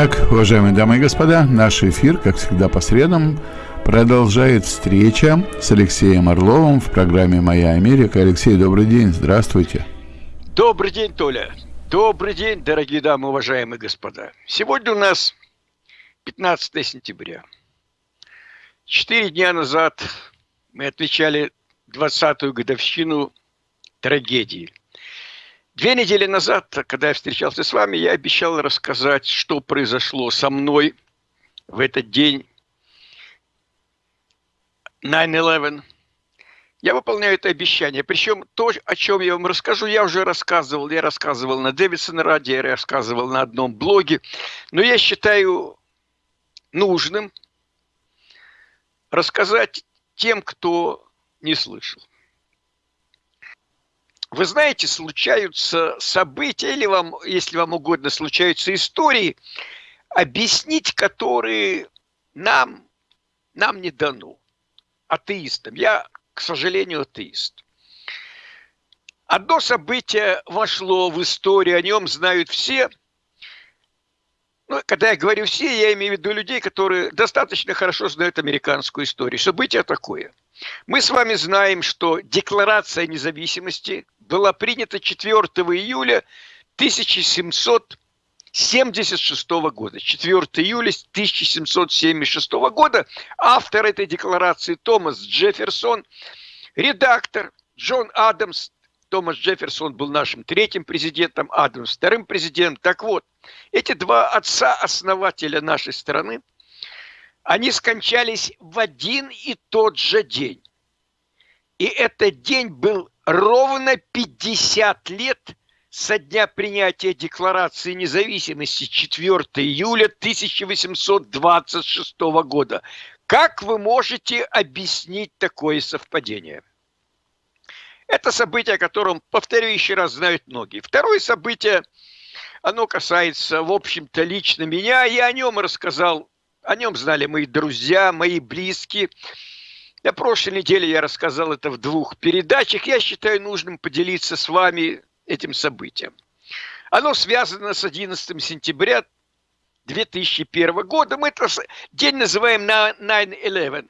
Итак, уважаемые дамы и господа, наш эфир, как всегда по средам, продолжает встреча с Алексеем Орловым в программе «Моя Америка». Алексей, добрый день, здравствуйте. Добрый день, Толя. Добрый день, дорогие дамы, уважаемые господа. Сегодня у нас 15 сентября. Четыре дня назад мы отмечали 20-ю годовщину трагедии. Две недели назад, когда я встречался с вами, я обещал рассказать, что произошло со мной в этот день 9-11. Я выполняю это обещание. Причем то, о чем я вам расскажу, я уже рассказывал. Я рассказывал на Дэвидсон радио, я рассказывал на одном блоге. Но я считаю нужным рассказать тем, кто не слышал. Вы знаете, случаются события, или вам, если вам угодно, случаются истории, объяснить которые нам, нам не дано, атеистам. Я, к сожалению, атеист. Одно событие вошло в историю, о нем знают все. Ну, когда я говорю все, я имею в виду людей, которые достаточно хорошо знают американскую историю. Событие такое. Мы с вами знаем, что Декларация независимости – была принята 4 июля 1776 года. 4 июля 1776 года автор этой декларации Томас Джефферсон, редактор Джон Адамс, Томас Джефферсон был нашим третьим президентом, Адамс вторым президентом. Так вот, эти два отца-основателя нашей страны, они скончались в один и тот же день. И этот день был ровно 50 лет со дня принятия Декларации независимости 4 июля 1826 года. Как вы можете объяснить такое совпадение? Это событие, о котором, повторю еще раз, знают многие. Второе событие, оно касается, в общем-то, лично меня. Я о нем рассказал, о нем знали мои друзья, мои близкие – на прошлой неделе я рассказал это в двух передачах. Я считаю нужным поделиться с вами этим событием. Оно связано с 11 сентября 2001 года. Мы этот день называем 9-11.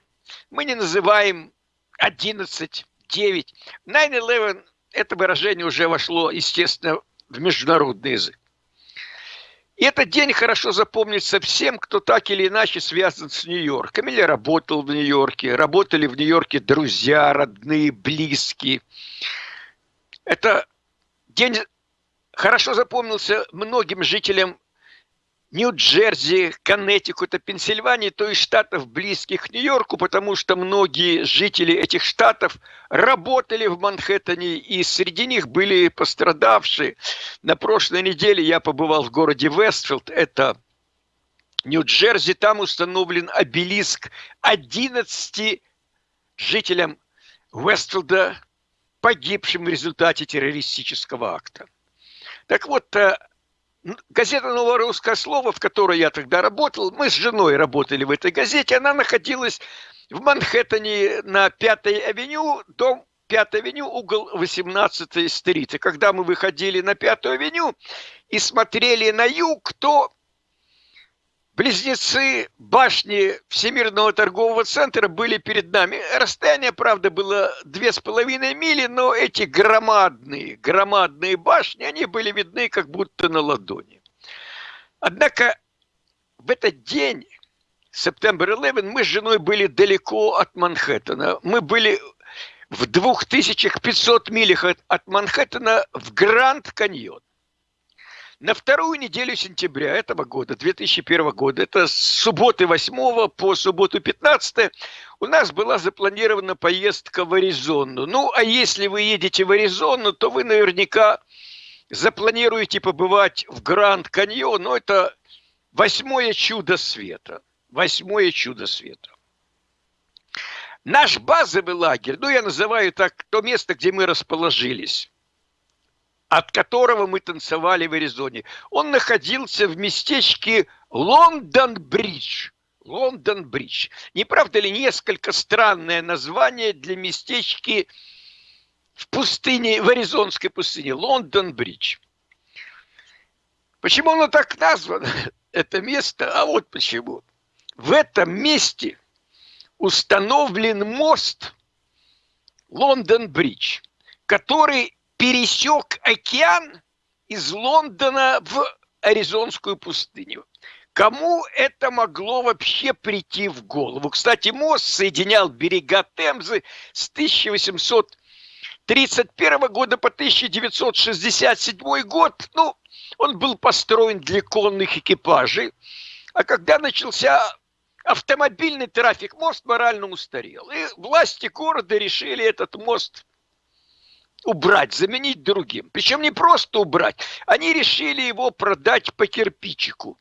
Мы не называем 11, 9. 9-11 это выражение уже вошло, естественно, в международный язык. И этот день хорошо запомнится всем, кто так или иначе связан с Нью-Йорком или работал в Нью-Йорке, работали в Нью-Йорке друзья, родные, близкие. Это день хорошо запомнился многим жителям Нью-Джерси, Коннектикута, Пенсильвании, то есть штатов близких к Нью-Йорку, потому что многие жители этих штатов работали в Манхэттене, и среди них были пострадавшие. На прошлой неделе я побывал в городе Вестфилд, это Нью-Джерси, там установлен обелиск 11 жителям Вестфилда, погибшим в результате террористического акта. Так вот, э, газета «Новое русское слово», в которой я тогда работал, мы с женой работали в этой газете, она находилась в Манхэттене на Пятой авеню, дом 5 авеню, угол 18 стрит. И когда мы выходили на Пятую авеню и смотрели на юг, то Близнецы башни Всемирного торгового центра были перед нами. Расстояние, правда, было две с половиной мили, но эти громадные, громадные башни, они были видны как будто на ладони. Однако в этот день, September 11, мы с женой были далеко от Манхэттена. Мы были в 2500 милях от, от Манхэттена в Гранд Каньон. На вторую неделю сентября этого года, 2001 года, это с субботы 8 по субботу 15, у нас была запланирована поездка в Аризону. Ну, а если вы едете в Аризону, то вы наверняка запланируете побывать в Гранд Каньон. Ну, это восьмое чудо света. Восьмое чудо света. Наш базовый лагерь, ну, я называю так то место, где мы расположились, от которого мы танцевали в Аризоне. Он находился в местечке Лондон-Бридж. Лондон-Бридж. Не правда ли несколько странное название для местечки в пустыне, в Аризонской пустыне? Лондон-Бридж. Почему оно так названо? это место, а вот почему. В этом месте установлен мост Лондон-Бридж, который пересек океан из Лондона в Аризонскую пустыню. Кому это могло вообще прийти в голову? Кстати, мост соединял берега Темзы с 1831 года по 1967 год. Ну, он был построен для конных экипажей. А когда начался автомобильный трафик, мост морально устарел. И власти города решили этот мост убрать, заменить другим. Причем не просто убрать, они решили его продать по кирпичику.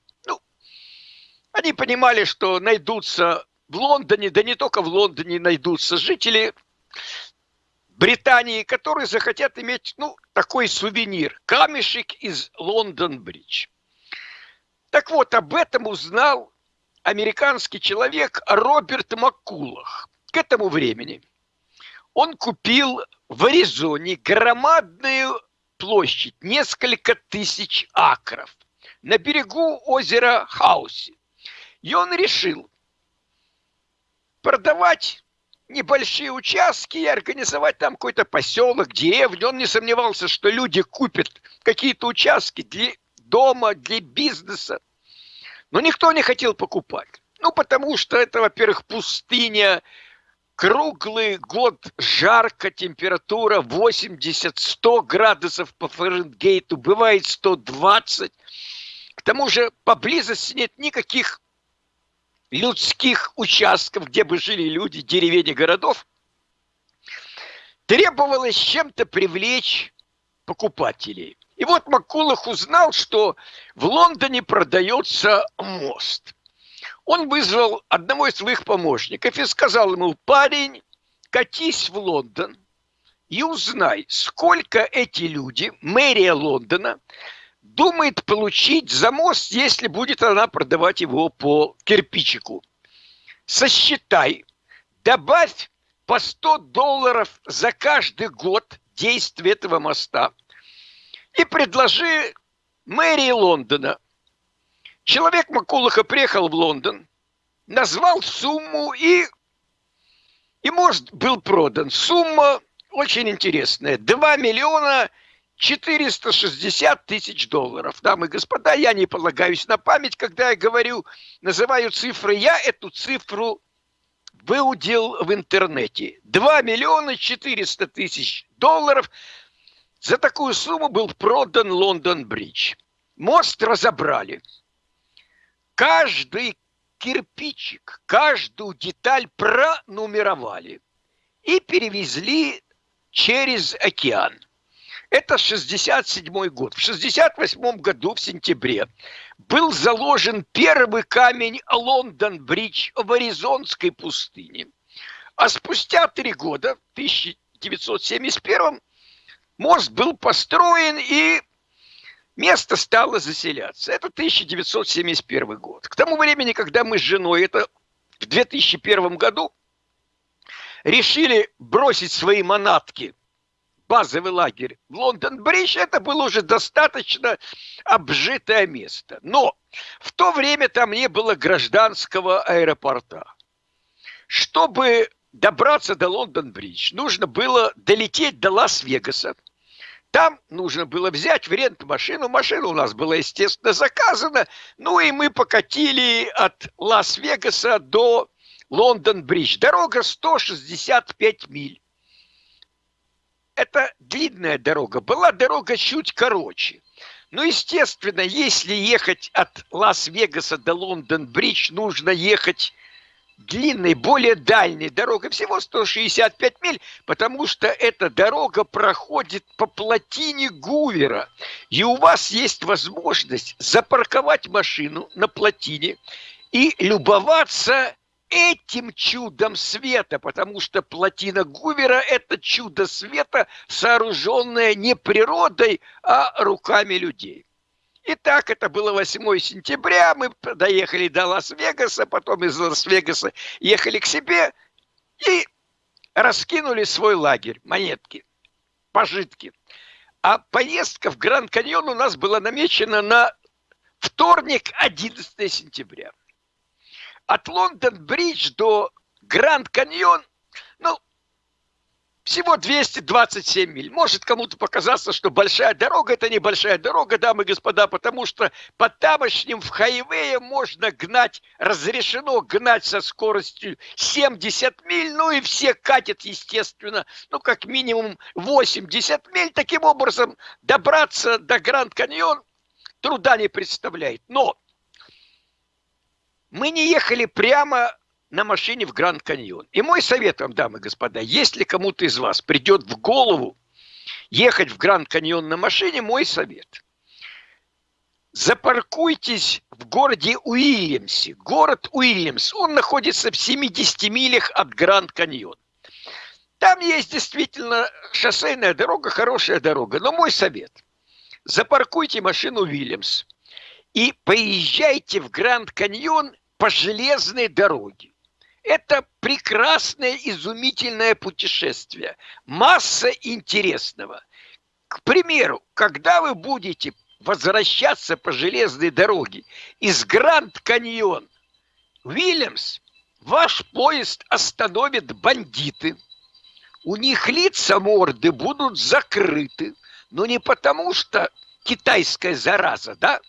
Они понимали, что найдутся в Лондоне, да не только в Лондоне найдутся жители Британии, которые захотят иметь, ну, такой сувенир. Камешек из Лондон-Бридж. Так вот, об этом узнал американский человек Роберт Маккулах. К этому времени он купил в Аризоне громадную площадь, несколько тысяч акров, на берегу озера Хауси. И он решил продавать небольшие участки и организовать там какой-то поселок, деревню. Он не сомневался, что люди купят какие-то участки для дома, для бизнеса. Но никто не хотел покупать. Ну, потому что это, во-первых, пустыня, круглый год жарко, температура 80-100 градусов по Фаренгейту, бывает 120. К тому же поблизости нет никаких людских участков, где бы жили люди, деревень и городов, требовалось чем-то привлечь покупателей. И вот Макулах узнал, что в Лондоне продается мост. Он вызвал одного из своих помощников и сказал ему, парень, катись в Лондон и узнай, сколько эти люди, мэрия Лондона, думает получить за мост, если будет она продавать его по кирпичику. Сосчитай, добавь по 100 долларов за каждый год действия этого моста и предложи мэрии Лондона. Человек Макулаха приехал в Лондон, назвал сумму и, и мост был продан. Сумма очень интересная. 2 миллиона 460 тысяч долларов. Дамы и господа, я не полагаюсь на память, когда я говорю, называю цифры, я эту цифру выудил в интернете. 2 миллиона 400 тысяч долларов. За такую сумму был продан Лондон-Бридж. Мост разобрали. Каждый кирпичик, каждую деталь пронумеровали и перевезли через океан. Это 67 год. В 68 году, в сентябре, был заложен первый камень Лондон-Бридж в Аризонской пустыне. А спустя три года, в 1971 мост был построен и место стало заселяться. Это 1971 год. К тому времени, когда мы с женой, это в 2001 году, решили бросить свои манатки базовый лагерь в Лондон-Бридж, это было уже достаточно обжитое место. Но в то время там не было гражданского аэропорта. Чтобы добраться до Лондон-Бридж, нужно было долететь до Лас-Вегаса. Там нужно было взять в рент машину. Машина у нас была, естественно, заказана. Ну и мы покатили от Лас-Вегаса до Лондон-Бридж. Дорога 165 миль это длинная дорога. Была дорога чуть короче. Ну, естественно, если ехать от Лас-Вегаса до Лондон-Бридж, нужно ехать длинной, более дальней дорогой, всего 165 миль, потому что эта дорога проходит по плотине Гувера. И у вас есть возможность запарковать машину на плотине и любоваться этим чудом света, потому что плотина Гувера – это чудо света, сооруженное не природой, а руками людей. Итак, это было 8 сентября, мы доехали до Лас-Вегаса, потом из Лас-Вегаса ехали к себе и раскинули свой лагерь, монетки, пожитки. А поездка в Гранд Каньон у нас была намечена на Вторник, 11 сентября. От Лондон-Бридж до Гранд-Каньон, ну, всего 227 миль. Может кому-то показаться, что большая дорога – это небольшая дорога, дамы и господа, потому что по тамошним в хайвее можно гнать, разрешено гнать со скоростью 70 миль, ну и все катят, естественно, ну как минимум 80 миль. Таким образом, добраться до Гранд-Каньон труда не представляет. Но мы не ехали прямо на машине в Гранд Каньон. И мой совет вам, дамы и господа, если кому-то из вас придет в голову ехать в Гранд Каньон на машине, мой совет. Запаркуйтесь в городе Уильямсе. Город Уильямс, он находится в 70 милях от Гранд Каньон. Там есть действительно шоссейная дорога, хорошая дорога. Но мой совет. Запаркуйте машину Уильямс и поезжайте в Гранд Каньон по железной дороге. Это прекрасное, изумительное путешествие. Масса интересного. К примеру, когда вы будете возвращаться по железной дороге из Гранд-Каньон, Уильямс, ваш поезд остановят бандиты. У них лица морды будут закрыты. Но не потому, что китайская зараза, да?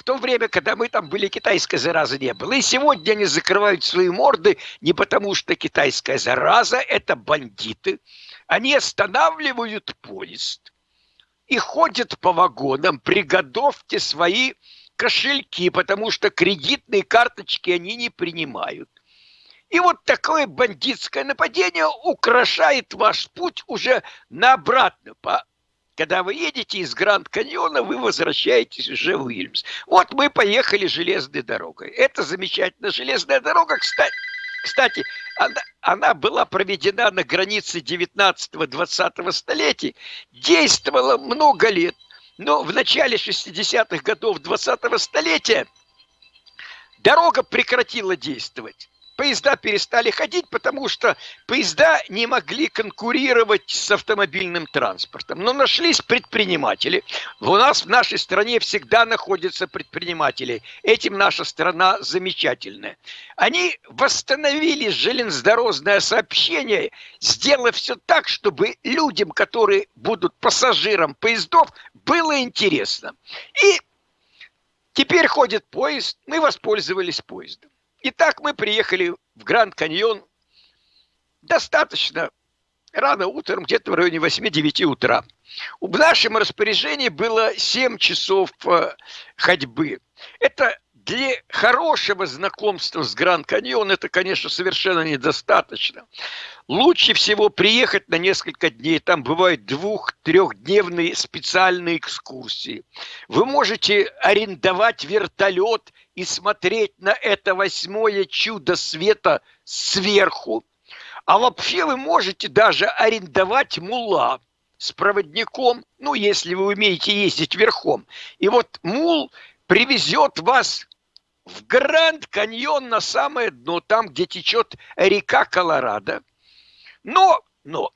В то время, когда мы там были, китайской заразы не было. И сегодня они закрывают свои морды не потому, что китайская зараза – это бандиты. Они останавливают поезд и ходят по вагонам. Приготовьте свои кошельки, потому что кредитные карточки они не принимают. И вот такое бандитское нападение украшает ваш путь уже на обратно по когда вы едете из Гранд-Каньона, вы возвращаетесь уже в Уильямс. Вот мы поехали железной дорогой. Это замечательно. Железная дорога, кстати, кстати она, она была проведена на границе 19-20 столетий, действовала много лет. Но в начале 60-х годов 20-го столетия дорога прекратила действовать поезда перестали ходить, потому что поезда не могли конкурировать с автомобильным транспортом. Но нашлись предприниматели. У нас в нашей стране всегда находятся предприниматели. Этим наша страна замечательная. Они восстановили железнодорожное сообщение, сделав все так, чтобы людям, которые будут пассажирам поездов, было интересно. И теперь ходит поезд, мы воспользовались поездом. Итак, мы приехали в Гранд Каньон достаточно рано утром, где-то в районе 8-9 утра. В нашем распоряжении было 7 часов э, ходьбы. Это для хорошего знакомства с Гранд Каньон это, конечно, совершенно недостаточно. Лучше всего приехать на несколько дней. Там бывают двух-трехдневные специальные экскурсии. Вы можете арендовать вертолет и смотреть на это восьмое чудо света сверху. А вообще вы можете даже арендовать мула с проводником, ну, если вы умеете ездить верхом. И вот мул привезет вас в Гранд Каньон на самое дно, там, где течет река Колорадо. Но, но,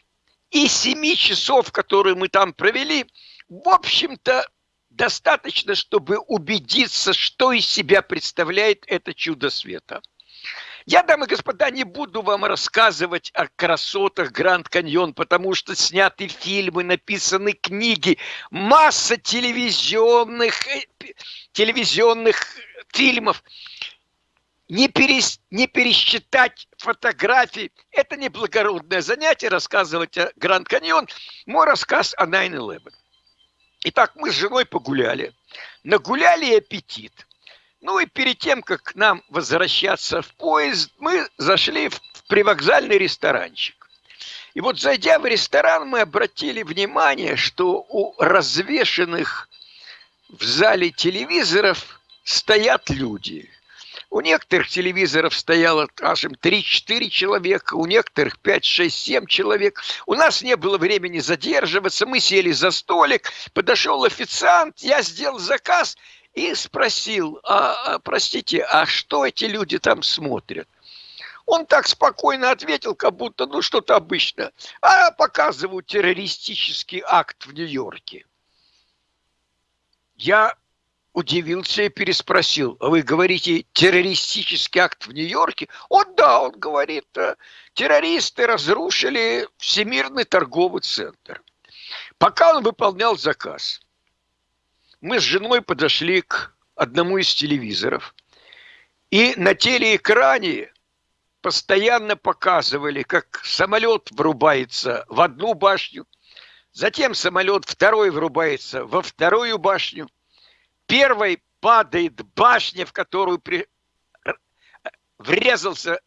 и семи часов, которые мы там провели, в общем-то, достаточно, чтобы убедиться, что из себя представляет это чудо света. Я, дамы и господа, не буду вам рассказывать о красотах Гранд Каньон, потому что сняты фильмы, написаны книги, масса телевизионных, э, телевизионных фильмов. Не, перес, не пересчитать фотографии. Это не благородное занятие рассказывать о Гранд Каньон. Мой рассказ о 9-11. Итак, мы с женой погуляли. Нагуляли аппетит. Ну и перед тем, как нам возвращаться в поезд, мы зашли в привокзальный ресторанчик. И вот зайдя в ресторан, мы обратили внимание, что у развешенных в зале телевизоров стоят люди. У некоторых телевизоров стояло, скажем, 3-4 человека, у некоторых 5, 6, 7 человек. У нас не было времени задерживаться, мы сели за столик, подошел официант, я сделал заказ и спросил, а, а, простите, а что эти люди там смотрят? Он так спокойно ответил, как будто, ну, что-то обычно. А показывают террористический акт в Нью-Йорке. Я удивился и переспросил. Вы говорите, террористический акт в Нью-Йорке? О, да, он говорит, э, террористы разрушили Всемирный торговый центр. Пока он выполнял заказ, мы с женой подошли к одному из телевизоров, и на телеэкране постоянно показывали, как самолет врубается в одну башню, затем самолет второй врубается во вторую башню, первой падает башня, в которую при... врезался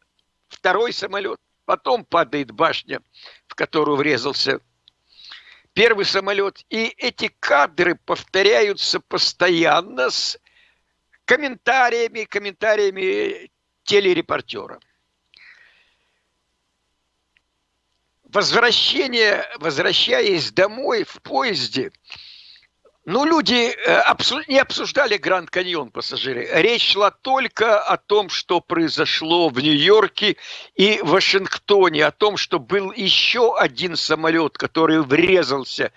второй самолет, потом падает башня, в которую врезался первый самолет. И эти кадры повторяются постоянно с комментариями, комментариями телерепортера. Возвращение, возвращаясь домой в поезде, ну, люди э, не обсуждали Гранд Каньон пассажиры. Речь шла только о том, что произошло в Нью-Йорке и Вашингтоне, о том, что был еще один самолет, который врезался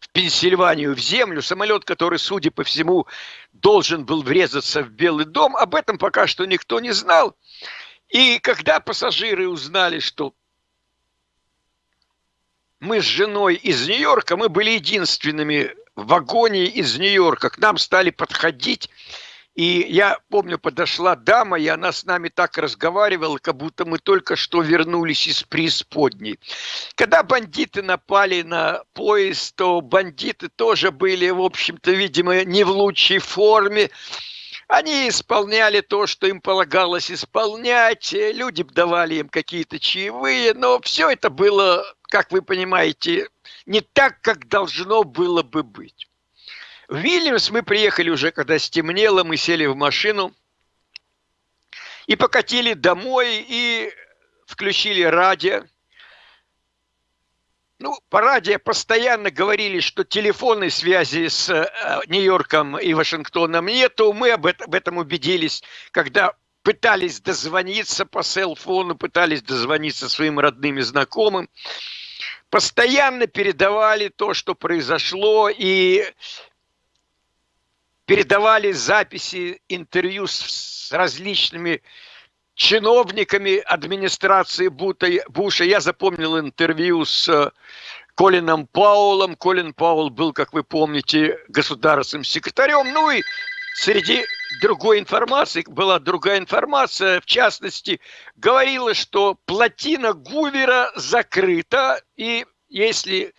в Пенсильванию, в землю. Самолет, который, судя по всему, должен был врезаться в Белый дом. Об этом пока что никто не знал. И когда пассажиры узнали, что мы с женой из Нью-Йорка, мы были единственными в вагоне из Нью-Йорка к нам стали подходить, и я помню, подошла дама, и она с нами так разговаривала, как будто мы только что вернулись из преисподней. Когда бандиты напали на поезд, то бандиты тоже были, в общем-то, видимо, не в лучшей форме. Они исполняли то, что им полагалось исполнять, люди давали им какие-то чаевые, но все это было, как вы понимаете, не так, как должно было бы быть. В Вильнюс мы приехали уже, когда стемнело, мы сели в машину и покатили домой, и включили радио. Ну, по радио постоянно говорили, что телефонной связи с э, Нью-Йорком и Вашингтоном нету. Мы об этом убедились, когда пытались дозвониться по селфону, пытались дозвониться своим родным и знакомым постоянно передавали то, что произошло, и передавали записи интервью с, с различными чиновниками администрации Буша. Я запомнил интервью с э, Колином Паулом. Колин Паул был, как вы помните, государственным секретарем. Ну и среди другой информации, была другая информация, в частности, говорила, что плотина Гувера закрыта, и если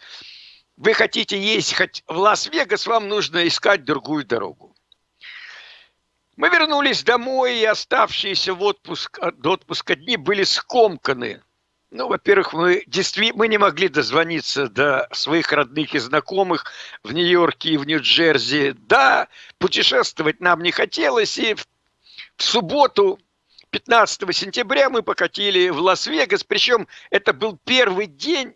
вы хотите ездить в Лас-Вегас, вам нужно искать другую дорогу. Мы вернулись домой, и оставшиеся в отпуск, до отпуска дни были скомканы. Ну, во-первых, мы, действительно, мы не могли дозвониться до своих родных и знакомых в Нью-Йорке и в Нью-Джерси. Да, путешествовать нам не хотелось, и в, субботу, 15 сентября, мы покатили в Лас-Вегас. Причем это был первый день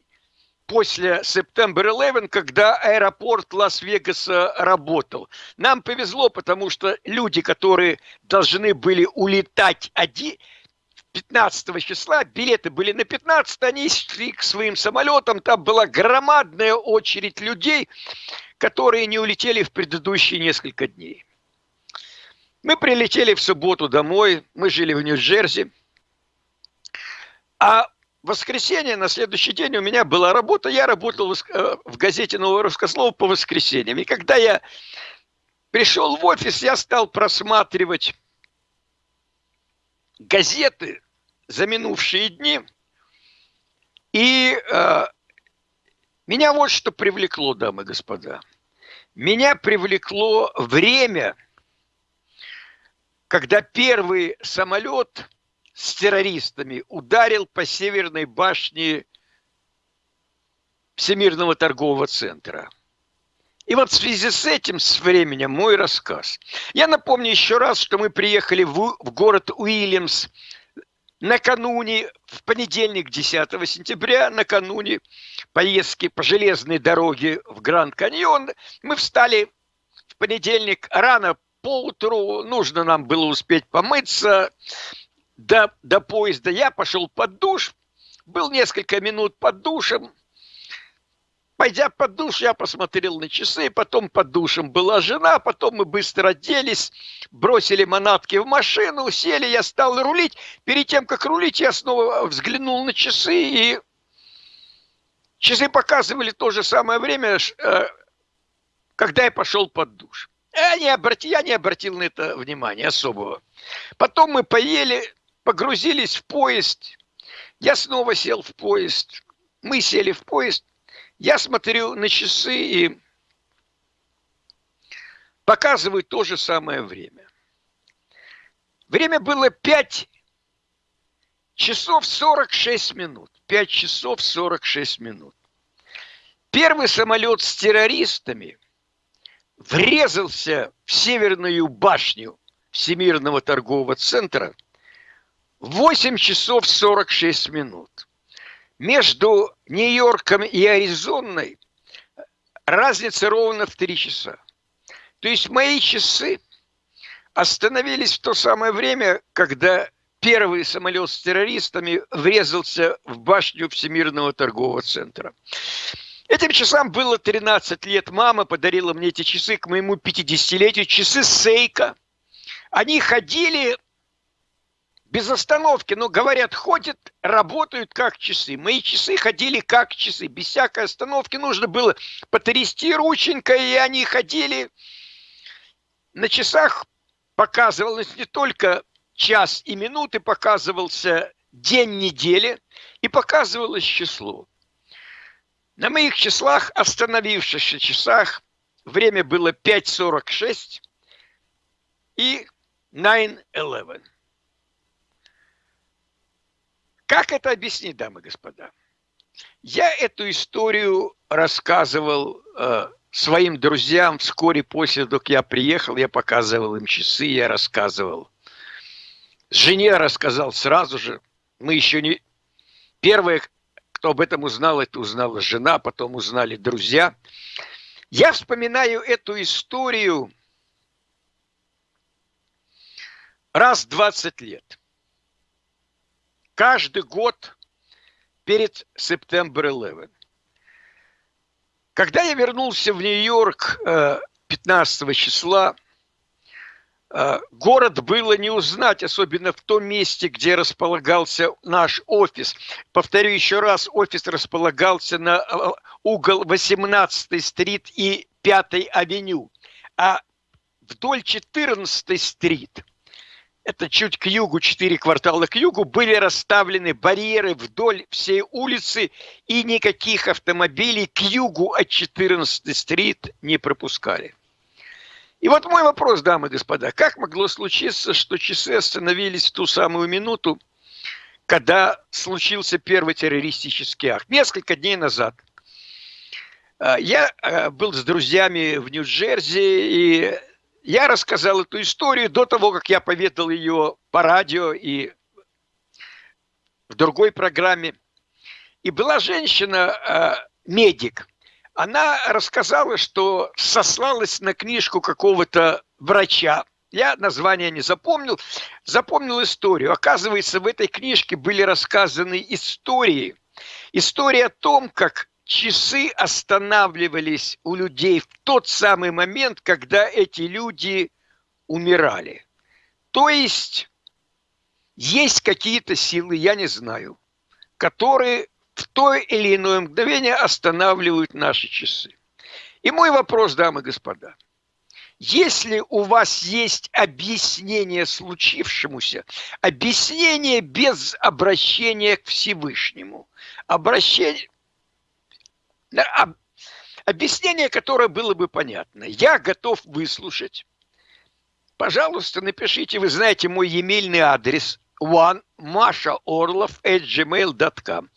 после September 11, когда аэропорт Лас-Вегаса работал. Нам повезло, потому что люди, которые должны были улетать один, 15 числа, билеты были на 15, они шли к своим самолетам, там была громадная очередь людей, которые не улетели в предыдущие несколько дней. Мы прилетели в субботу домой, мы жили в Нью-Джерси, а в воскресенье, на следующий день у меня была работа, я работал в э, газете «Новое русское слово» по воскресеньям. И когда я пришел в офис, я стал просматривать газеты за минувшие дни. И э, меня вот что привлекло, дамы и господа. Меня привлекло время, когда первый самолет с террористами ударил по северной башне Всемирного торгового центра. И вот в связи с этим, с временем, мой рассказ. Я напомню еще раз, что мы приехали в, в город Уильямс накануне, в понедельник, 10 сентября, накануне поездки по железной дороге в Гранд Каньон, мы встали в понедельник рано поутру, нужно нам было успеть помыться до, до поезда. Я пошел под душ, был несколько минут под душем, пойдя под душ, я посмотрел на часы, потом под душем была жена, потом мы быстро оделись, бросили манатки в машину, сели, я стал рулить. Перед тем, как рулить, я снова взглянул на часы, и часы показывали то же самое время, э, когда я пошел под душ. Я не, обратил, я не обратил на это внимания особого. Потом мы поели, погрузились в поезд. Я снова сел в поезд. Мы сели в поезд. Я смотрю на часы и показываю то же самое время. Время было 5 часов 46 минут. 5 часов 46 минут. Первый самолет с террористами врезался в северную башню Всемирного торгового центра в 8 часов 46 минут между Нью-Йорком и Аризоной разница ровно в три часа. То есть мои часы остановились в то самое время, когда первый самолет с террористами врезался в башню Всемирного торгового центра. Этим часам было 13 лет. Мама подарила мне эти часы к моему 50-летию. Часы Сейка. Они ходили без остановки, но говорят, ходят, работают как часы. Мои часы ходили как часы, без всякой остановки. Нужно было потрясти рученькой, и они ходили. На часах показывалось не только час и минуты, показывался день недели и показывалось число. На моих числах, остановившихся часах, время было 5.46 и 9.11. Как это объяснить, дамы и господа? Я эту историю рассказывал э, своим друзьям вскоре после того, как я приехал. Я показывал им часы, я рассказывал. Жене рассказал сразу же. Мы еще не... Первые, кто об этом узнал, это узнала жена, потом узнали друзья. Я вспоминаю эту историю раз в 20 лет каждый год перед September 11. Когда я вернулся в Нью-Йорк 15 э, числа, э, город было не узнать, особенно в том месте, где располагался наш офис. Повторю еще раз, офис располагался на э, угол 18-й стрит и 5-й авеню, а вдоль 14-й стрит – это чуть к югу, четыре квартала к югу, были расставлены барьеры вдоль всей улицы, и никаких автомобилей к югу от 14 стрит не пропускали. И вот мой вопрос, дамы и господа, как могло случиться, что часы остановились в ту самую минуту, когда случился первый террористический акт? Несколько дней назад. А, я а, был с друзьями в Нью-Джерси, и я рассказал эту историю до того, как я поведал ее по радио и в другой программе. И была женщина, э, медик, она рассказала, что сослалась на книжку какого-то врача. Я название не запомнил, запомнил историю. Оказывается, в этой книжке были рассказаны истории. История о том, как часы останавливались у людей в тот самый момент, когда эти люди умирали. То есть есть какие-то силы, я не знаю, которые в то или иное мгновение останавливают наши часы. И мой вопрос, дамы и господа, если у вас есть объяснение случившемуся, объяснение без обращения к Всевышнему, обращение, Объяснение, которое было бы понятно. Я готов выслушать. Пожалуйста, напишите, вы знаете мой e-mailный адрес onemashaorlov.gmail.com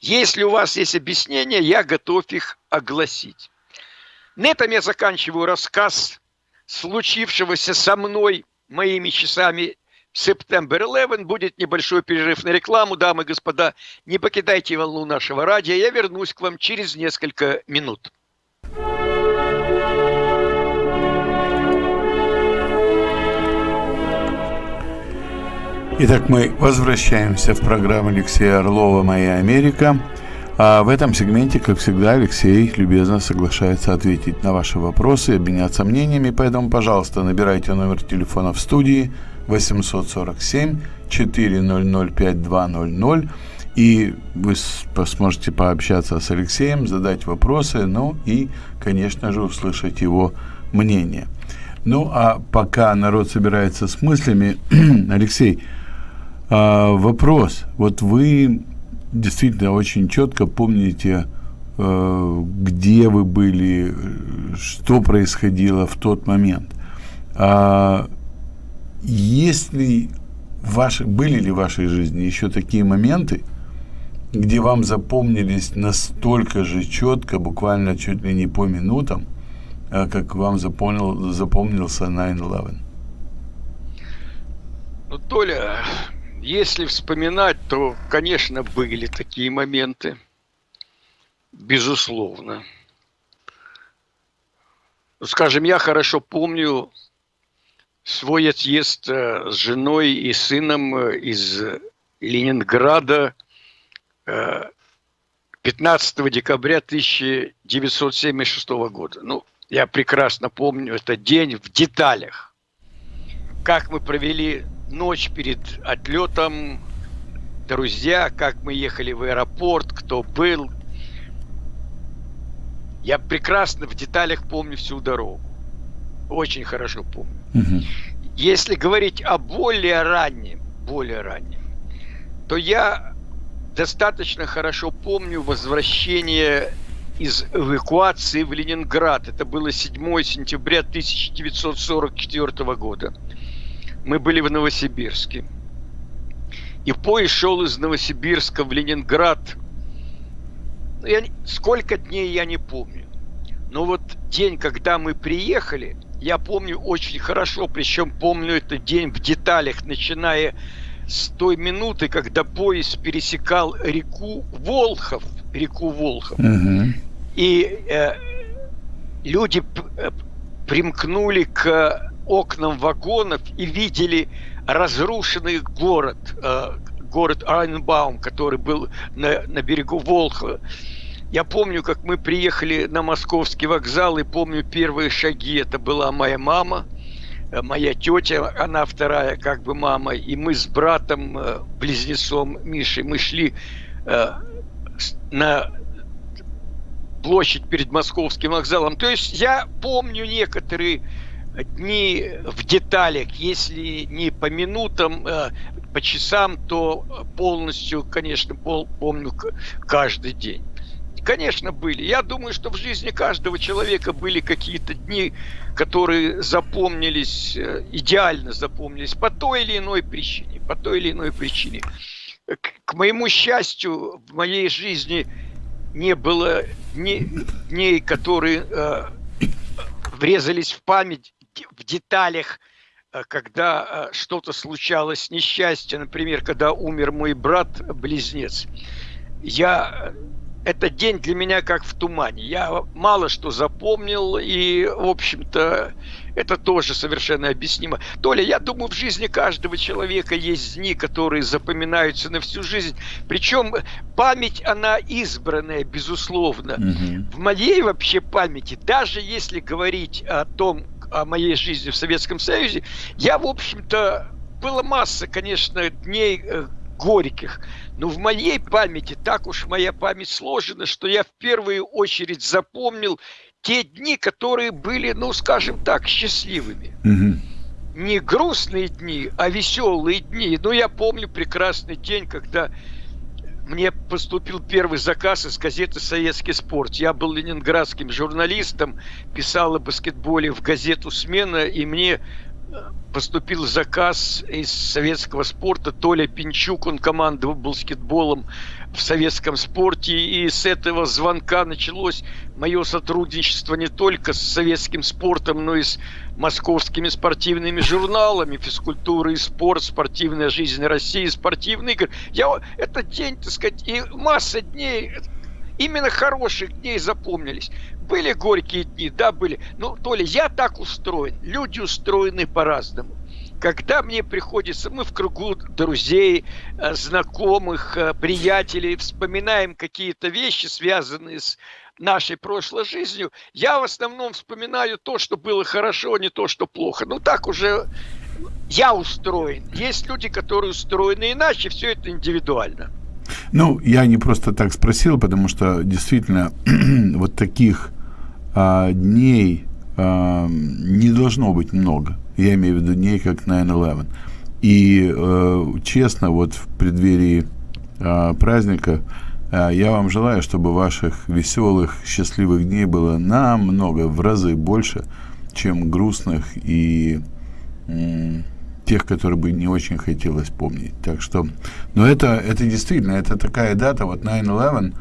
Если у вас есть объяснения, я готов их огласить. На этом я заканчиваю рассказ случившегося со мной моими часами September 11. Будет небольшой перерыв на рекламу. Дамы и господа, не покидайте волну нашего радио. Я вернусь к вам через несколько минут. Итак, мы возвращаемся в программу Алексея Орлова «Моя Америка». А в этом сегменте, как всегда, Алексей любезно соглашается ответить на ваши вопросы обменяться мнениями, поэтому, пожалуйста, набирайте номер телефона в студии 847 400 5200 и вы сможете пообщаться с Алексеем, задать вопросы, ну и, конечно же, услышать его мнение. Ну, а пока народ собирается с мыслями, Алексей, а, вопрос. Вот вы действительно очень четко помните, э, где вы были, что происходило в тот момент. А есть ли ваши, были ли в вашей жизни еще такие моменты, где вам запомнились настолько же четко, буквально чуть ли не по минутам, э, как вам запомнил, запомнился 9-11? Ну, Толя, если вспоминать, то, конечно, были такие моменты. Безусловно. Скажем, я хорошо помню свой отъезд э, с женой и сыном э, из Ленинграда 15 э, декабря 1976 года. Ну, я прекрасно помню этот день в деталях. Как мы провели ночь перед отлетом, друзья, как мы ехали в аэропорт, кто был. Я прекрасно в деталях помню всю дорогу. Очень хорошо помню. Угу. Если говорить о более раннем, более раннем, то я достаточно хорошо помню возвращение из эвакуации в Ленинград. Это было 7 сентября 1944 года мы были в Новосибирске. И поезд шел из Новосибирска в Ленинград. Ну, я, сколько дней я не помню. Но вот день, когда мы приехали, я помню очень хорошо, причем помню этот день в деталях, начиная с той минуты, когда поезд пересекал реку Волхов, реку Волхов. Угу. И э, люди э, примкнули к окнам вагонов и видели разрушенный город, э, город Айнбаум, который был на, на берегу Волхова. Я помню, как мы приехали на московский вокзал, и помню первые шаги. Это была моя мама, э, моя тетя, она вторая как бы мама, и мы с братом, э, близнецом Мишей, мы шли на площадь перед московским вокзалом. То есть я помню некоторые дни в деталях, если не по минутам, э, по часам, то полностью, конечно, помню каждый день. Конечно, были. Я думаю, что в жизни каждого человека были какие-то дни, которые запомнились, э, идеально запомнились по той или иной причине. По той или иной причине. К, моему счастью, в моей жизни не было дней, дней которые э, врезались в память в деталях, э, когда э, что-то случалось, несчастье, например, когда умер мой брат-близнец, я этот день для меня как в тумане. Я мало что запомнил, и, в общем-то, это тоже совершенно объяснимо. Толя, я думаю, в жизни каждого человека есть дни, которые запоминаются на всю жизнь. Причем память, она избранная, безусловно. Угу. В моей вообще памяти, даже если говорить о том, о моей жизни в Советском Союзе, я, в общем-то, было масса, конечно, дней э, горьких, но в моей памяти, так уж моя память сложена, что я в первую очередь запомнил те дни, которые были, ну, скажем так, счастливыми. Угу. Не грустные дни, а веселые дни. Но я помню прекрасный день, когда мне поступил первый заказ из газеты «Советский спорт». Я был ленинградским журналистом, писал о баскетболе в газету «Смена», и мне поступил заказ из советского спорта. Толя Пинчук, он командовал баскетболом в советском спорте. И с этого звонка началось мое сотрудничество не только с советским спортом, но и с московскими спортивными журналами «Физкультура и спорт», «Спортивная жизнь России», «Спортивный игры». Я, этот день, так сказать, и масса дней именно хороших дней запомнились. Были горькие дни, да, были. Но, Толя, я так устроен. Люди устроены по-разному. когда мне приходится, мы в кругу друзей, э, знакомых, э, приятелей, вспоминаем какие-то вещи, связанные с нашей прошлой жизнью, я в основном вспоминаю то, что было хорошо, а не то, что плохо. Ну так уже я устроен. Есть люди, которые устроены иначе, все это индивидуально. Ну, я не просто так спросил, потому что действительно вот таких а, дней а, не должно быть много. Я имею в виду дней, как 9-11. И э, честно, вот в преддверии э, праздника э, я вам желаю, чтобы ваших веселых, счастливых дней было намного, в разы больше, чем грустных и э, тех, которые бы не очень хотелось помнить. Так что, но это, это действительно, это такая дата, вот 9-11,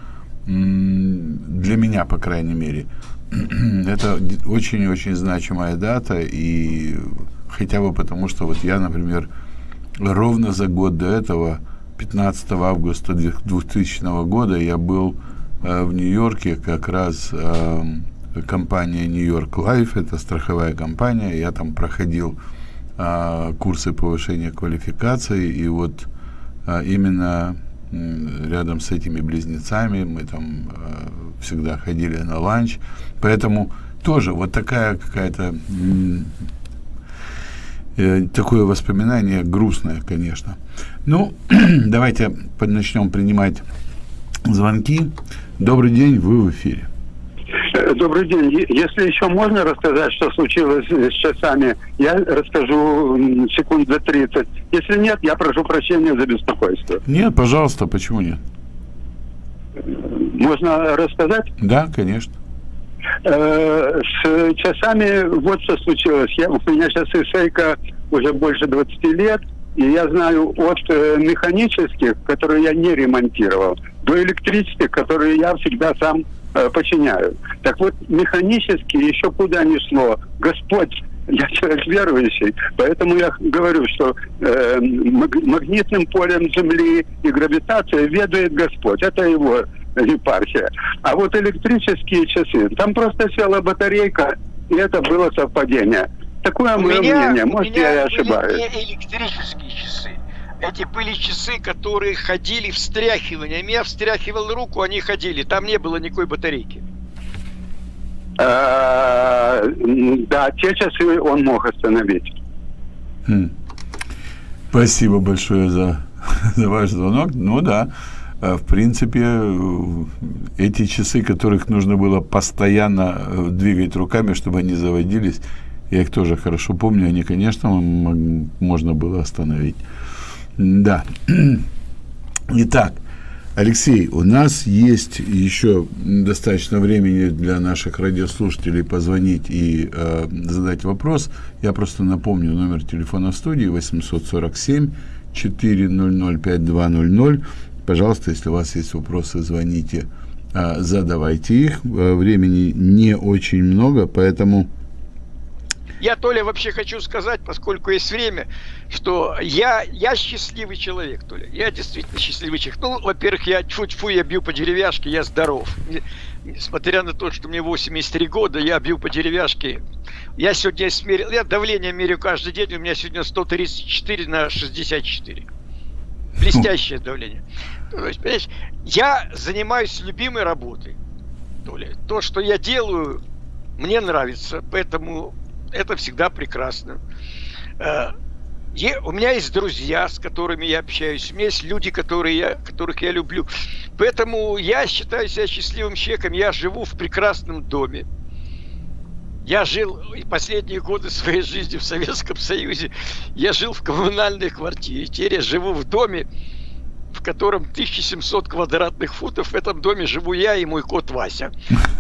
для меня, по крайней мере, это очень-очень значимая дата, и хотя бы потому, что вот я, например, ровно за год до этого, 15 августа 2000 года, я был э, в Нью-Йорке, как раз э, компания York Life, это страховая компания, я там проходил курсы повышения квалификации, и вот э, именно рядом с этими близнецами мы там э, всегда ходили на ланч, поэтому тоже вот такая какая-то э, такое воспоминание грустное, конечно. Ну, давайте начнем принимать звонки. Добрый день, вы в эфире. Э, добрый день. Если еще можно рассказать, что случилось с часами, я расскажу секунд за 30. Если нет, я прошу прощения за беспокойство. Нет, пожалуйста, почему нет? Можно рассказать? Да, конечно. Э, с часами вот что случилось. Я, у меня сейчас ишейка уже больше 20 лет, и я знаю от э, механических, которые я не ремонтировал, до электрических, которые я всегда сам э, починяю. Так вот, механически еще куда ни шло. Господь я человек верующий, поэтому я говорю, что э, магнитным полем Земли и гравитацией ведает Господь. Это его епархия. А вот электрические часы, там просто села батарейка, и это было совпадение. Такое у мое меня, мнение, может, я и ошибаюсь. Не электрические часы. Эти были часы, которые ходили встряхиванием. Я встряхивал руку, они ходили. Там не было никакой батарейки. А, да, те часы он мог остановить. Хм. Спасибо большое за, за ваш звонок. Ну да, а, в принципе, э, эти часы, которых нужно было постоянно э, двигать руками, чтобы они заводились, я их тоже хорошо помню, они, конечно, можно было остановить. Да. Итак, Алексей, у нас есть еще достаточно времени для наших радиослушателей позвонить и э, задать вопрос. Я просто напомню номер телефона студии 847 400 5200. Пожалуйста, если у вас есть вопросы, звоните, а, задавайте их. Э, времени не очень много, поэтому... Я, Толя, вообще хочу сказать, поскольку есть время, что я, я счастливый человек, Толя. Я действительно счастливый человек. Ну, во-первых, я тьфу-тьфу, я бью по деревяшке, я здоров. Несмотря на то, что мне 83 года, я бью по деревяшке. Я сегодня смерил, я давление меряю каждый день, у меня сегодня 134 на 64. Блестящее давление. То есть, понимаешь, я занимаюсь любимой работой. То, ли, то, что я делаю, мне нравится, поэтому это всегда прекрасно. Э, у меня есть друзья, с которыми я общаюсь, у меня есть люди, которые я, которых я люблю. Поэтому я считаю себя счастливым человеком, я живу в прекрасном доме. Я жил последние годы своей жизни в Советском Союзе. Я жил в коммунальной квартире. Теперь я живу в доме, в котором 1700 квадратных футов. В этом доме живу я и мой кот Вася.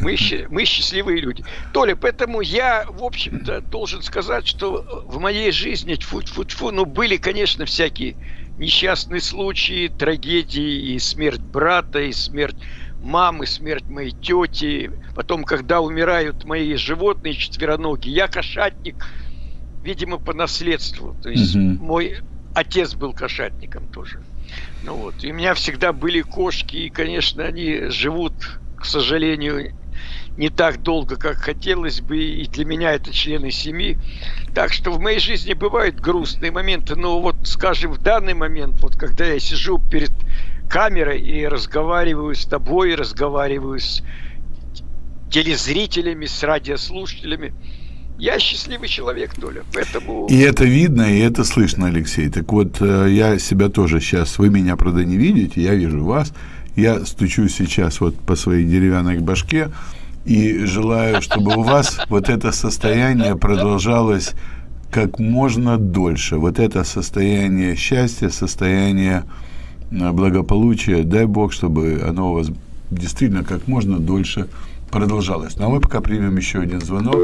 Мы, мы счастливые люди. Толя, поэтому я, в общем-то, должен сказать, что в моей жизни, тьфу тьфу тьфу ну, были, конечно, всякие несчастные случаи, трагедии, и смерть брата, и смерть мамы, смерть моей тети, потом, когда умирают мои животные четвероногие, я кошатник, видимо, по наследству. То есть угу. мой отец был кошатником тоже. Ну вот, и у меня всегда были кошки, и, конечно, они живут, к сожалению, не так долго, как хотелось бы, и для меня это члены семьи. Так что в моей жизни бывают грустные моменты, но вот, скажем, в данный момент, вот когда я сижу перед камерой и разговариваю с тобой, разговариваю с телезрителями, с радиослушателями, я счастливый человек, Толя, поэтому... И это видно, и это слышно, Алексей. Так вот, э, я себя тоже сейчас, вы меня, правда, не видите, я вижу вас. Я стучу сейчас вот по своей деревянной башке и желаю, чтобы у вас вот это состояние продолжалось как можно дольше. Вот это состояние счастья, состояние э, благополучия, дай Бог, чтобы оно у вас действительно как можно дольше продолжалось. Ну а мы пока примем еще один звонок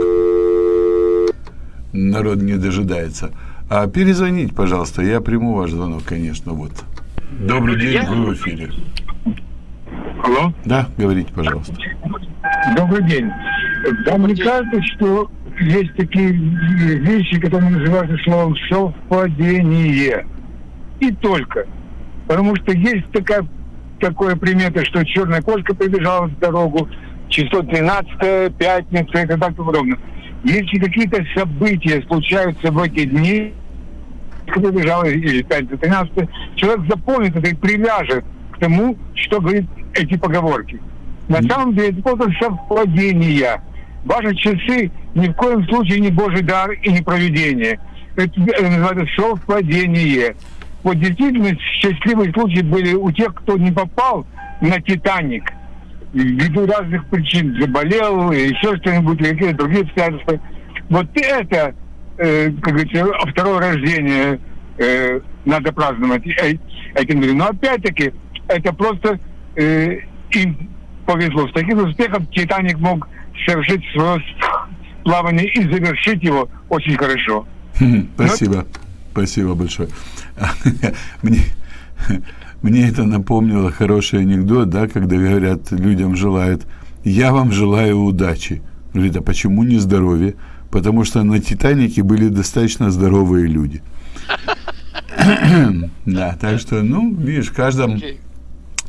народ не дожидается. А перезвоните, пожалуйста, я приму ваш звонок, конечно, вот. Добрый день, вы в эфире. Алло? Да, говорите, пожалуйста. Добрый день. Вам не кажется, что есть такие вещи, которые называются словом совпадение? И только. Потому что есть такая такое примета, что черная кошка прибежала в дорогу, число 13, пятница и так подобное. Если какие-то события случаются в эти дни, кто бежал или 5-13, человек запомнит это и привяжет к тому, что говорит эти поговорки. На самом деле это просто совпадение. Ваши часы ни в коем случае не Божий дар и не проведение. Это называется совпадение. Вот действительно счастливые случаи были у тех, кто не попал на «Титаник», ввиду разных причин заболел, или еще что-нибудь, какие-то другие обстоятельства. Вот это, э, как говорится, второе рождение э, надо праздновать этим людям. Но опять-таки, это просто э, им повезло. С таким успехом Титаник мог совершить свое плавание и завершить его очень хорошо. Спасибо. Но... Спасибо большое. Мне мне это напомнило хороший анекдот, да, когда говорят, людям желают, я вам желаю удачи. Говорит, а почему не здоровье? Потому что на «Титанике» были достаточно здоровые люди. Да, так что, ну, видишь, в каждом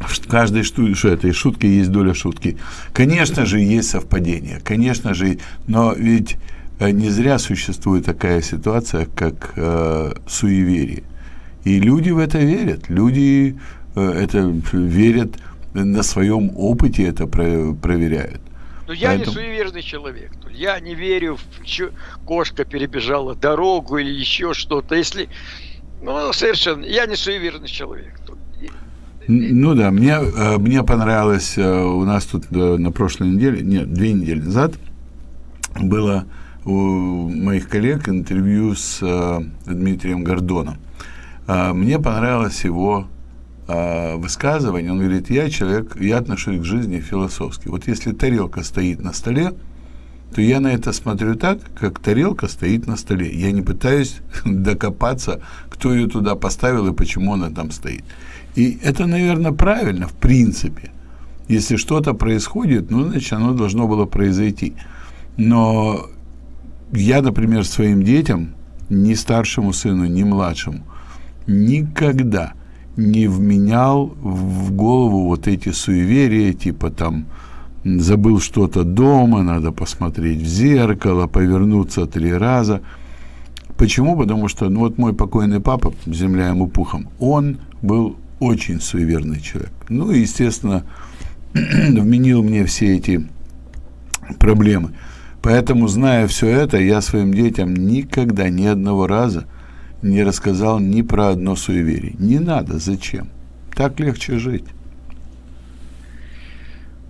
в каждой что этой шутки есть доля шутки. Конечно же, есть совпадение, конечно же, но ведь э, не зря существует такая ситуация, как э, суеверие. И люди в это верят. Люди э, это верят на своем опыте это про проверяют. Но я Поэтому... не суеверный человек. Я не верю, в кошка перебежала дорогу или еще что-то. Если, ну, совершенно, я не суеверный человек. Ну да, мне, э, мне понравилось, э, у нас тут на прошлой неделе, нет, две недели назад было у моих коллег интервью с Дмитрием Гордоном. А, мне понравилось его а, высказывание. Он говорит, я человек, я отношусь к жизни философски. Вот если тарелка стоит на столе, то я на это смотрю так, как тарелка стоит на столе. Я не пытаюсь докопаться, кто ее туда поставил и почему она там стоит. И это, наверное, правильно, в принципе. Если что-то происходит, ну, значит, оно должно было произойти. Но я, например, своим детям, ни старшему сыну, ни младшему, никогда не вменял в голову вот эти суеверия, типа там забыл что-то дома, надо посмотреть в зеркало, повернуться три раза. Почему? Потому что, ну вот мой покойный папа, земля ему пухом, он был очень суеверный человек. Ну и, естественно, вменил мне все эти проблемы. Поэтому, зная все это, я своим детям никогда, ни одного раза не рассказал ни про одно суеверие. Не надо, зачем? Так легче жить.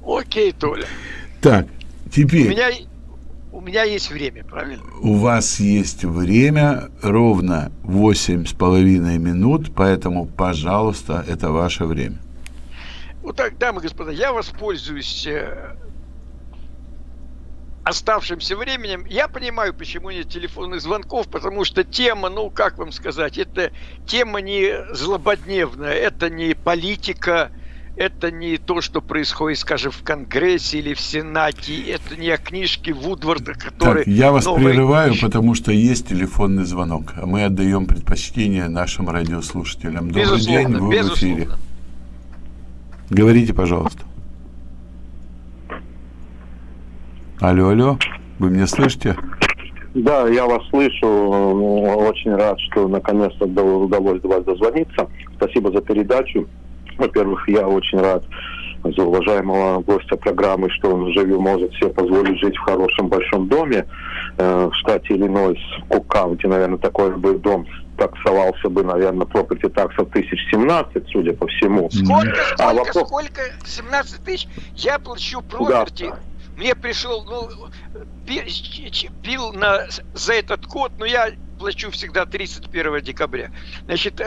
Окей, Толя. Так, теперь... У меня, у меня есть время, правильно? У вас есть время ровно восемь с половиной минут, поэтому, пожалуйста, это ваше время. Вот так, дамы и господа, я воспользуюсь э, оставшимся временем. Я понимаю, почему нет телефонных звонков, потому что тема, ну, как вам сказать, это тема не злободневная, это не политика, это не то, что происходит, скажем, в Конгрессе или в Сенате, это не о книжке Вудварда, который... Так, я вас прерываю, потому что есть телефонный звонок, а мы отдаем предпочтение нашим радиослушателям. Добрый безусловно, день, вы безусловно. в эфире. Говорите, пожалуйста. Алло, алло, вы меня слышите? Да, я вас слышу. Очень рад, что наконец-то удалось до вас дозвониться. Спасибо за передачу. Во-первых, я очень рад за уважаемого гостя программы, что он живет, может себе позволить жить в хорошем большом доме э, в штате Иллинойс, Кукаунти, наверное, такой бы дом таксовался бы, наверное, property таксов тысяч 17, судя по всему. Сколько, сколько, а вопрос... сколько? 17 тысяч? Я плачу property. Да. Мне пришел, ну, бил на, за этот код, но я плачу всегда 31 декабря. Значит,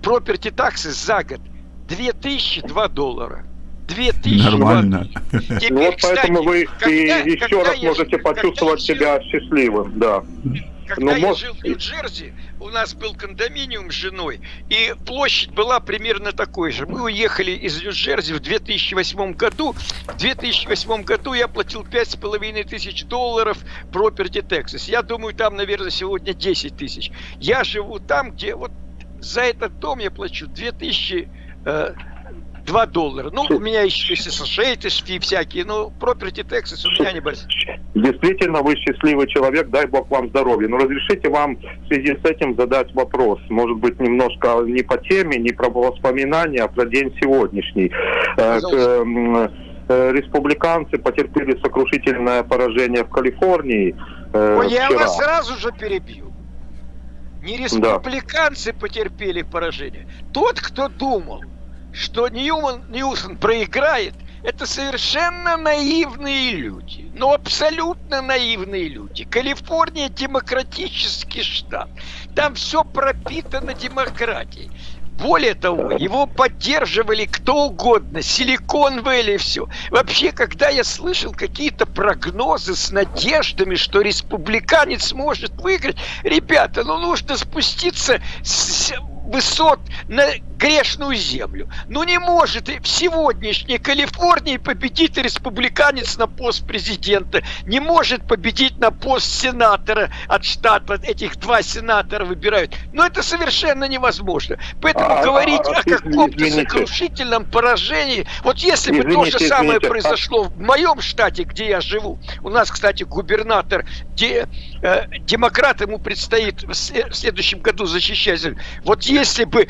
property таксы за год 2002 доллара. 2000 Нормально. Теперь, ну, вот поэтому кстати, вы когда, и еще раз я, можете почувствовать себя счастливым, да. Когда Но я может... жил в Нью-Джерси, у нас был кондоминиум с женой, и площадь была примерно такой же. Мы уехали из Нью-Джерси в 2008 году. В 2008 году я платил 5,5 тысяч долларов property taxes. Я думаю, там, наверное, сегодня 10 тысяч. Я живу там, где вот за этот дом я плачу 2000 э, 2 доллара. Ну, у меня еще SSH, фи всякие, но property taxes у меня небольшие. Действительно, вы счастливый человек, дай бог вам здоровья. Но разрешите вам в связи с этим задать вопрос. Может быть, немножко не по теме, не про воспоминания, а про день сегодняшний. Э, Пожалуйста. Э, республиканцы потерпели сокрушительное поражение в Калифорнии. Э, Ой, я вас сразу же перебью. Не республиканцы да. потерпели поражение. Тот, кто думал, что Ньюман Ньюсон проиграет, это совершенно наивные люди. Ну, абсолютно наивные люди. Калифорния демократический штат. Там все пропитано демократией. Более того, его поддерживали кто угодно, Силикон Вэлли, все. Вообще, когда я слышал какие-то прогнозы с надеждами, что республиканец может выиграть, ребята, ну нужно спуститься с высот на грешную землю. Ну не может в сегодняшней Калифорнии победить республиканец на пост президента, не может победить на пост сенатора от штата, этих два сенатора выбирают. Но это совершенно невозможно. Поэтому а, говорить а, а, о каком-то сокрушительном поражении, вот если бы извините, то же самое извините, произошло в моем штате, где я живу, у нас, кстати, губернатор, де, э, демократ, ему предстоит в следующем году защищать. Вот если бы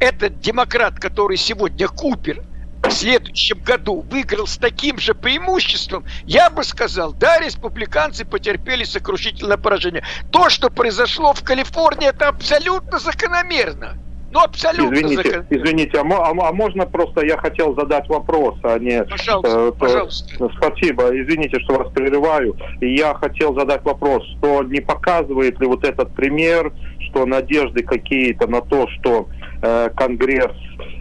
этот демократ, который сегодня Купер, в следующем году выиграл с таким же преимуществом, я бы сказал, да, республиканцы потерпели сокрушительное поражение. То, что произошло в Калифорнии, это абсолютно закономерно. Ну, абсолютно Извините, закон... извините, а, а, а можно просто я хотел задать вопрос, а не... Пожалуйста, э, пожалуйста. Спасибо, извините, что вас прерываю. И я хотел задать вопрос, что не показывает ли вот этот пример, что надежды какие-то на то, что э, Конгресс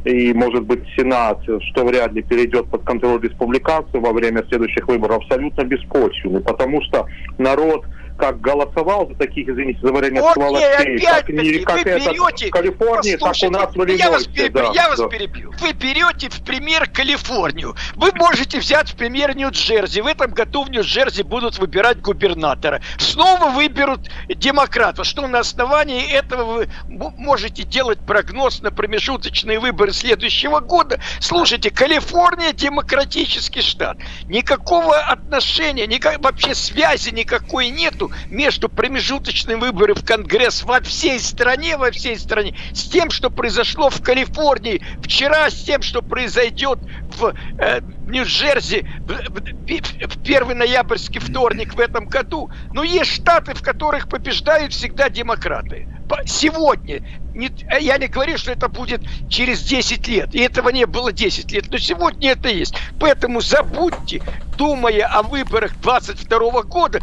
и, может быть, Сенат, что вряд ли перейдет под контроль республиканцев во время следующих выборов, абсолютно беспочвенны, потому что народ как голосовал за таких, извините за выражение, вот сволочей, как, не, как это берете, в Калифорнии, так у нас в Иллинойсе. Я вас, перебью, да, я вас да. перебью. Вы берете в пример Калифорнию. Вы можете взять в пример Нью-Джерси. В этом году в Нью-Джерси будут выбирать губернатора. Снова выберут демократа. Что на основании этого вы можете делать прогноз на промежуточные выборы следующего года? Слушайте, Калифорния демократический штат. Никакого отношения, никак, вообще связи никакой нету между промежуточными выборами в Конгресс во всей стране, во всей стране, с тем, что произошло в Калифорнии вчера, с тем, что произойдет в э, Нью-Джерси в, в, в первый ноябрьский вторник в этом году. Но есть штаты, в которых побеждают всегда демократы. Сегодня, не, я не говорю, что это будет через 10 лет, и этого не было 10 лет, но сегодня это есть. Поэтому забудьте, думая о выборах 22 года,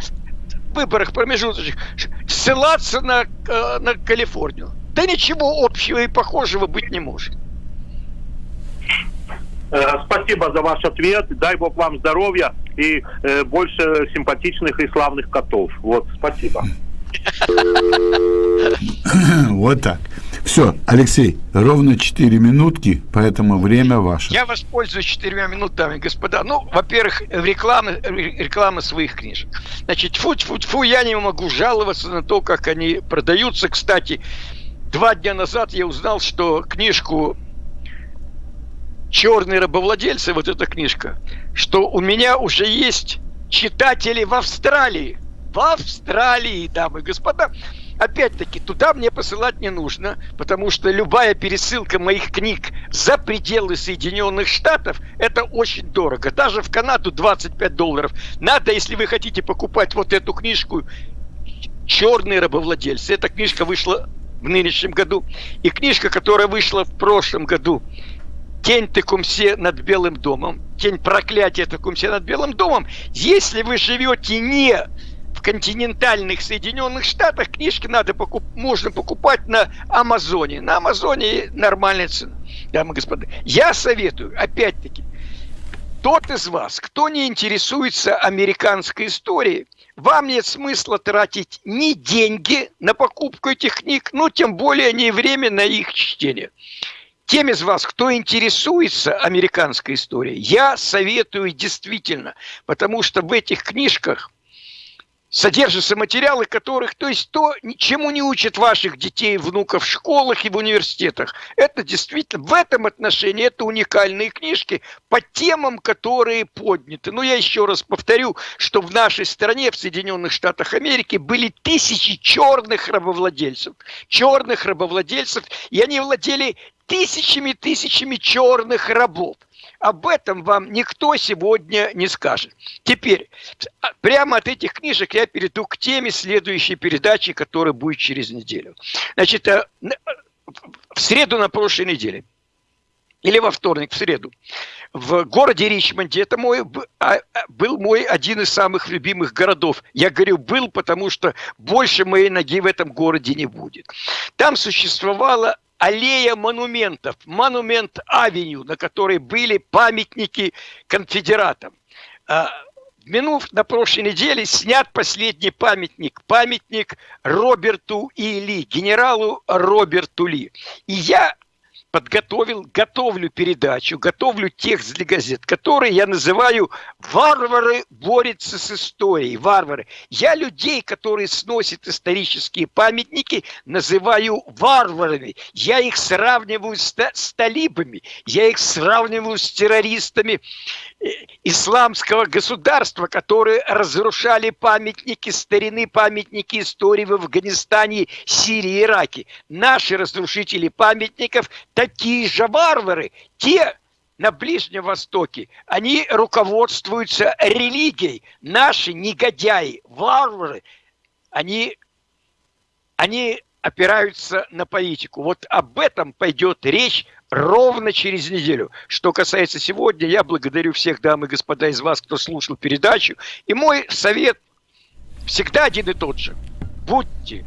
выборах промежуточных ссылаться на, э, на Калифорнию. Да ничего общего и похожего быть не может. Э, спасибо за ваш ответ. Дай Бог вам здоровья и э, больше симпатичных и славных котов. Вот, спасибо. Вот так. Все, Алексей, ровно 4 минутки, поэтому время ваше. Я воспользуюсь 4 минутами, господа. Ну, во-первых, рекламы, реклама своих книжек. Значит, фу фу фу я не могу жаловаться на то, как они продаются. Кстати, два дня назад я узнал, что книжку «Черные рабовладельцы», вот эта книжка, что у меня уже есть читатели в Австралии. В Австралии, дамы и господа. Опять-таки, туда мне посылать не нужно, потому что любая пересылка моих книг за пределы Соединенных Штатов – это очень дорого. Даже в Канаду 25 долларов. Надо, если вы хотите покупать вот эту книжку «Черные рабовладельцы». Эта книжка вышла в нынешнем году. И книжка, которая вышла в прошлом году «Тень Текумсе над Белым домом», «Тень проклятия Текумсе над Белым домом», если вы живете не в континентальных Соединенных Штатах книжки надо покуп... можно покупать на Амазоне. На Амазоне нормальная цена, дамы и господа. Я советую, опять-таки, тот из вас, кто не интересуется американской историей, вам нет смысла тратить ни деньги на покупку этих книг, ну, тем более не время на их чтение. Тем из вас, кто интересуется американской историей, я советую действительно, потому что в этих книжках – содержатся материалы, которых, то есть то, ничему не учат ваших детей, внуков в школах и в университетах. Это действительно, в этом отношении, это уникальные книжки по темам, которые подняты. Но я еще раз повторю, что в нашей стране, в Соединенных Штатах Америки, были тысячи черных рабовладельцев. Черных рабовладельцев, и они владели тысячами-тысячами черных рабов. Об этом вам никто сегодня не скажет. Теперь, а, прямо от этих книжек я перейду к теме следующей передачи, которая будет через неделю. Значит, э, в среду на прошлой неделе, или во вторник, в среду, в городе Ричмонде, это мой, а, а, был мой один из самых любимых городов. Я говорю «был», потому что больше моей ноги в этом городе не будет. Там существовала аллея монументов, монумент-авеню, на которой были памятники конфедератам. А, минув на прошлой неделе снят последний памятник, памятник Роберту Или, генералу Роберту Ли. И я подготовил, готовлю передачу, готовлю текст для газет, который я называю «Варвары борются с историей». Варвары. Я людей, которые сносят исторические памятники, называю варварами. Я их сравниваю с, с талибами, я их сравниваю с террористами исламского государства, которые разрушали памятники старины, памятники истории в Афганистане, Сирии, Ираке. Наши разрушители памятников – такие же варвары, те на Ближнем Востоке, они руководствуются религией. Наши негодяи, варвары, они, они опираются на политику. Вот об этом пойдет речь ровно через неделю. Что касается сегодня, я благодарю всех дам и господа из вас, кто слушал передачу. И мой совет всегда один и тот же. Будьте,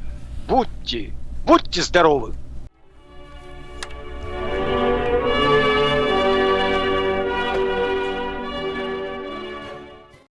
будьте, будьте здоровы.